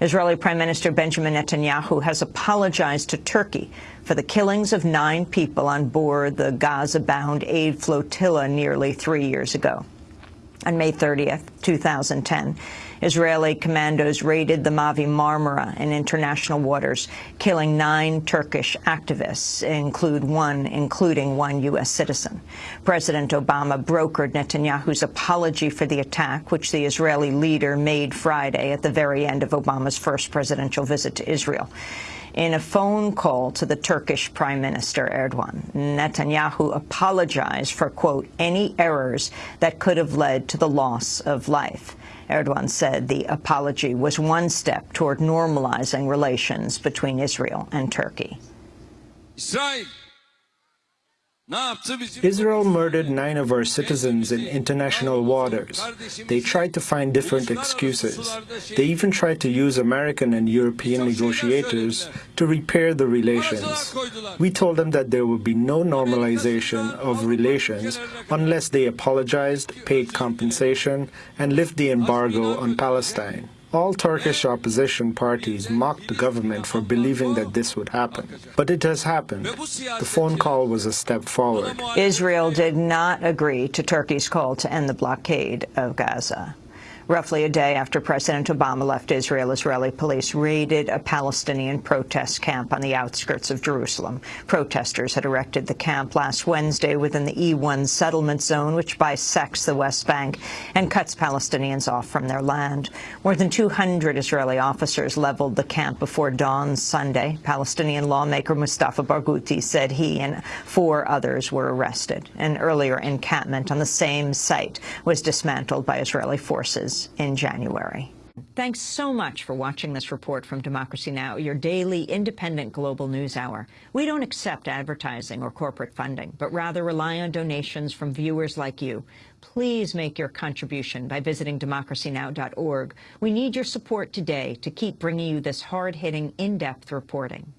Israeli Prime Minister Benjamin Netanyahu has apologized to Turkey for the killings of nine people on board the Gaza-bound aid flotilla nearly three years ago. On May 30th, 2010, Israeli commandos raided the Mavi Marmara in international waters, killing nine Turkish activists, include one, including one U.S. citizen. President Obama brokered Netanyahu's apology for the attack, which the Israeli leader made Friday at the very end of Obama's first presidential visit to Israel. In a phone call to the Turkish Prime Minister Erdogan, Netanyahu apologized for, quote, any errors that could have led to the loss of life. Erdogan said the apology was one step toward normalizing relations between Israel and Turkey. İsrail Israel murdered nine of our citizens in international waters. They tried to find different excuses. They even tried to use American and European negotiators to repair the relations. We told them that there would be no normalization of relations unless they apologized, paid compensation, and lift the embargo on Palestine. All Turkish opposition parties mocked the government for believing that this would happen. But it has happened. The phone call was a step forward. Israel did not agree to Turkey's call to end the blockade of Gaza. Roughly a day after President Obama left Israel, Israeli police raided a Palestinian protest camp on the outskirts of Jerusalem. Protesters had erected the camp last Wednesday within the E1 settlement zone, which bisects the West Bank and cuts Palestinians off from their land. More than 200 Israeli officers leveled the camp before dawn Sunday. Palestinian lawmaker Mustafa Barghouti said he and four others were arrested. An earlier encampment on the same site was dismantled by Israeli forces in January. Thanks so much for watching this report from Democracy Now!, your daily independent global news hour. We don't accept advertising or corporate funding, but rather rely on donations from viewers like you. Please make your contribution by visiting democracynow.org. We need your support today to keep bringing you this hard-hitting, in-depth reporting.